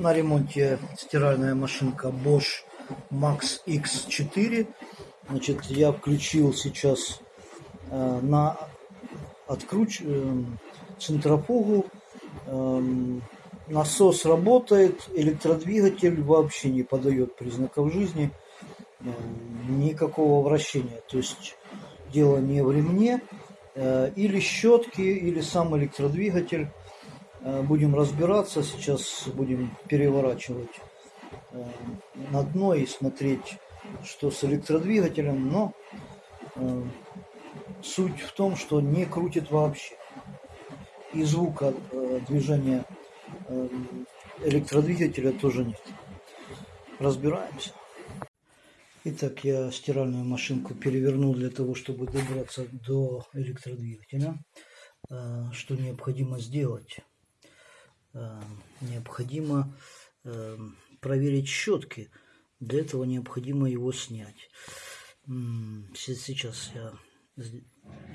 на ремонте стиральная машинка Bosch Max X4. Значит, я включил сейчас э, на откруч э, центрофугу. Э, насос работает, электродвигатель вообще не подает признаков жизни, э, никакого вращения. То есть дело не в ремне, э, или щетки, или сам электродвигатель. Э, будем разбираться, сейчас будем переворачивать э, на дно и смотреть, что с электродвигателем, но э, суть в том, что не крутит вообще. И звука движения электродвигателя тоже нет. Разбираемся. Итак, я стиральную машинку перевернул для того, чтобы добраться до электродвигателя. Что необходимо сделать? Э, необходимо э, проверить щетки. Для этого необходимо его снять. Сейчас я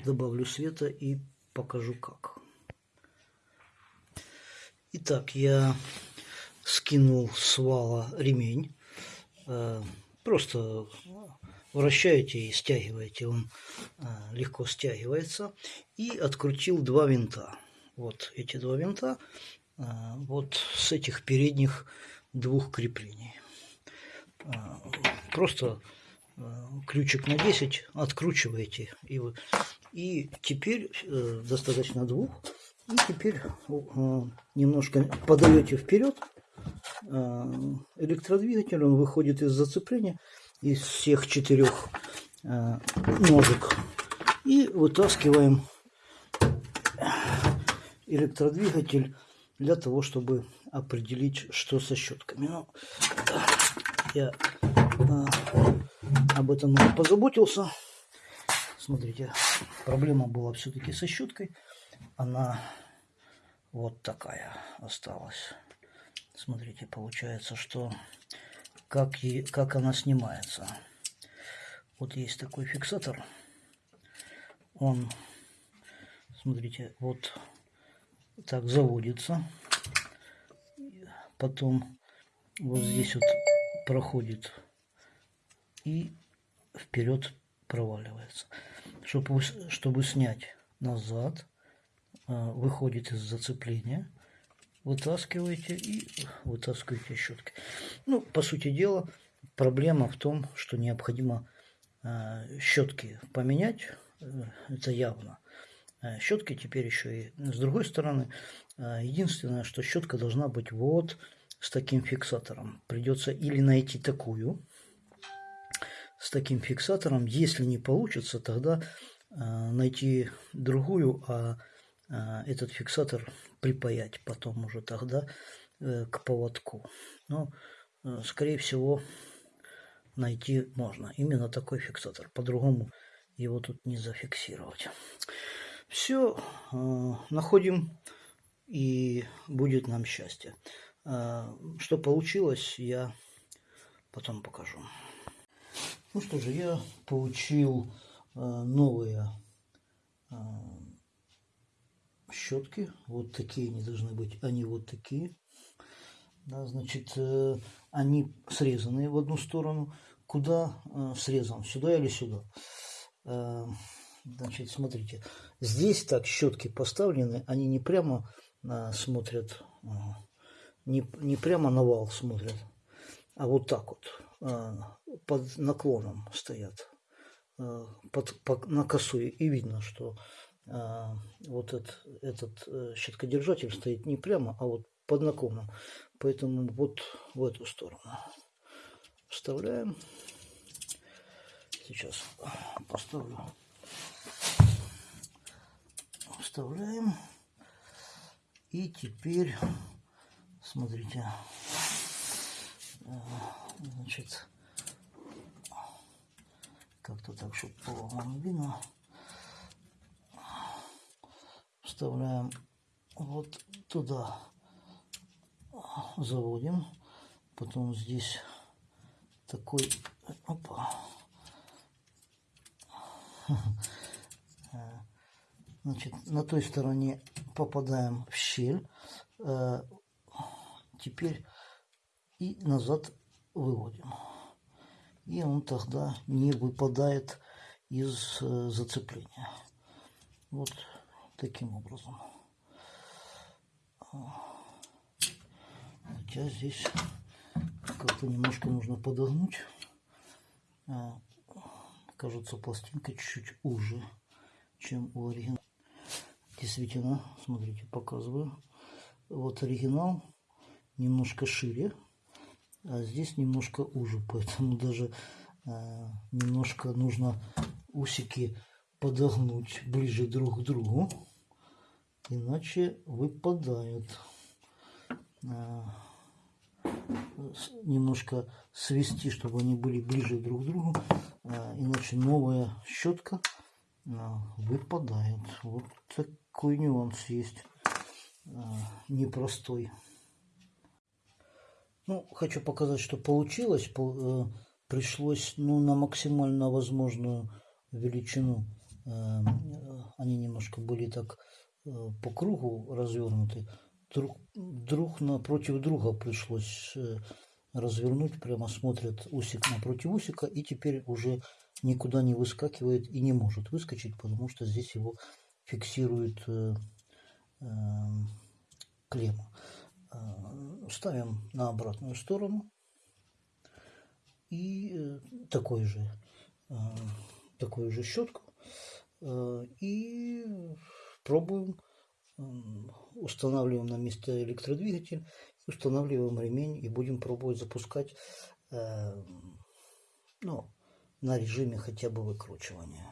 добавлю света и покажу как. Итак, я скинул с вала ремень. Э, просто вращаете и стягиваете, он легко стягивается. И открутил два винта. Вот эти два винта вот с этих передних двух креплений. А, просто а, ключик на 10 откручиваете. И, и теперь э, достаточно двух. И теперь немножко подаете вперед электродвигатель, он выходит из зацепления из всех четырех ножек и вытаскиваем электродвигатель для того, чтобы определить, что со щетками. Ну, я а, об этом позаботился. Смотрите, проблема была все-таки со щеткой. Она вот такая осталась. Смотрите, получается, что как, и, как она снимается. Вот есть такой фиксатор. Он, смотрите, вот так заводится. Потом вот здесь вот проходит и вперед проваливается. Чтобы, чтобы снять назад, а, выходит из зацепления, вытаскиваете и вытаскиваете щеткой. Ну, по сути дела, проблема в том, что необходимо а, щетки поменять, э, это явно. Э, щетки теперь еще и с другой стороны. Э, единственное, что щетка должна быть вот с таким фиксатором. Придется или найти такую с таким фиксатором. Если не получится, тогда э, найти другую, а этот фиксатор припаять потом уже тогда к поводку. Но, скорее всего, найти можно. Именно такой фиксатор. По-другому его тут не зафиксировать. Все э, находим и будет нам счастье. Э, что получилось, я потом покажу. Ну что же, я получил э, новые щетки. Вот такие они должны быть, они вот такие. Да, значит, они срезанные в одну сторону. Куда срезан? Сюда или сюда? Значит, смотрите, здесь так щетки поставлены, они не прямо а, смотрят, а, не, не прямо на вал смотрят, а вот так вот, а, под наклоном стоят, а, под, по, на косу. И видно, что а, вот этот, этот щеткодержатель стоит не прямо, а вот под наклоном. Поэтому вот в эту сторону вставляем. Сейчас поставлю вставляем. И теперь, смотрите, э, значит, как-то так, чтобы было видно. Вставляем вот туда, заводим. Потом здесь такой, опа, Значит, на той стороне попадаем в щель. Э, теперь и назад выводим. И он тогда не выпадает из э, зацепления. Вот таким образом. Хотя здесь как-то немножко нужно подогнуть. А, кажется, пластинка чуть-чуть уже, чем у оригинала. Действительно, смотрите, показываю. Вот оригинал немножко шире, а здесь немножко уже, поэтому даже э, немножко нужно усики подогнуть ближе друг к другу, иначе выпадают. Э, немножко свести, чтобы они были ближе друг к другу, э, иначе новая щетка выпадает. Вот такой нюанс есть непростой. Ну, хочу показать, что получилось. Пришлось ну, на максимально возможную величину. Они немножко были так по кругу развернуты друг, друг напротив друга пришлось э, развернуть. Прямо смотрят усик напротив усика. И теперь уже никуда не выскакивает и не может выскочить, потому что здесь его фиксирует э, э, клемма. Э, ставим на обратную сторону. И э, такой же, такую же щетку. И пробуем устанавливаем на место электродвигатель, устанавливаем ремень и будем пробовать запускать ну, на режиме хотя бы выкручивания.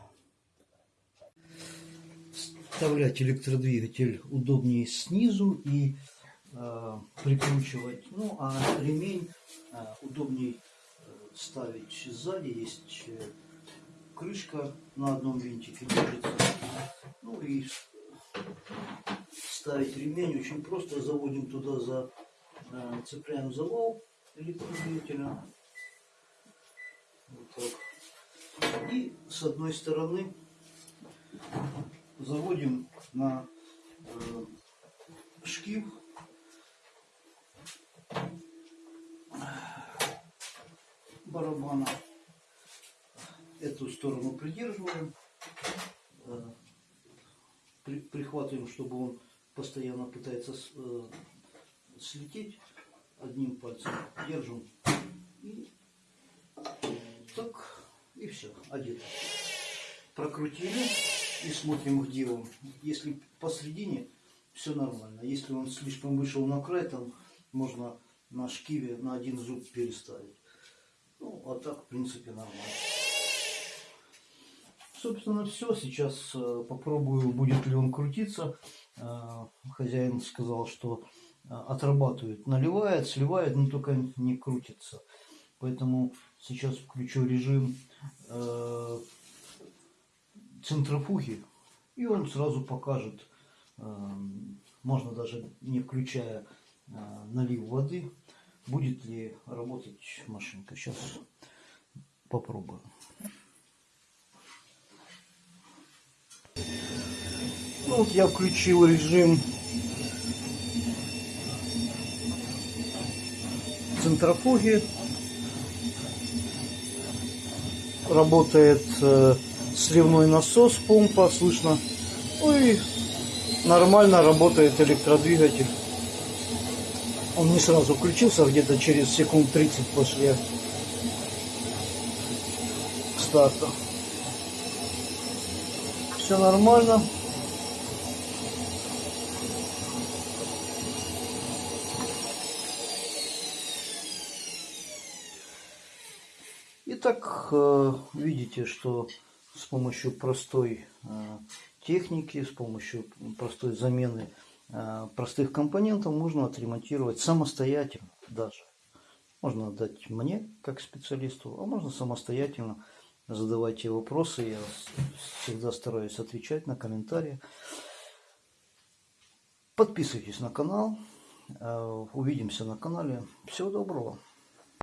Вставлять электродвигатель удобнее снизу и э, прикручивать, ну а ремень э, удобнее э, ставить сзади, есть э, крышка на одном винтике держится, ну и ставить ремень очень просто. Заводим туда, за, э, цепляем за вал электродвигателя. Вот так. И с одной стороны заводим на э, шкив. Барабана. Эту сторону придерживаем, э, при, прихватываем, чтобы он постоянно пытается э, слететь. Одним пальцем, держим. И и все, одето. Прокрутили и смотрим, где он. Если посередине, все нормально. Если он слишком вышел на край, там можно на шкиве на один зуб переставить. Ну, а так, в принципе, нормально. Собственно, все. Сейчас э, попробую, будет ли он крутиться. Э, хозяин сказал, что э, отрабатывает, наливает, сливает, но только не крутится. Поэтому сейчас включу режим э, центрофуги, и он сразу покажет, э, можно даже не включая э, налив воды, будет ли работать машинка. Сейчас попробую. Ну, вот я включил режим центрофуги. Работает э, сливной насос, помпа, слышно. Ну и нормально работает электродвигатель. Он не сразу включился, где-то через секунд 30 после старта. Все нормально. Итак, э, видите, что с помощью простой э, техники, с помощью простой замены э, простых компонентов можно отремонтировать самостоятельно даже. Можно отдать мне, как специалисту, а можно самостоятельно. Задавайте вопросы, я всегда стараюсь отвечать на комментарии. Подписывайтесь на канал. Увидимся на канале. Всего доброго.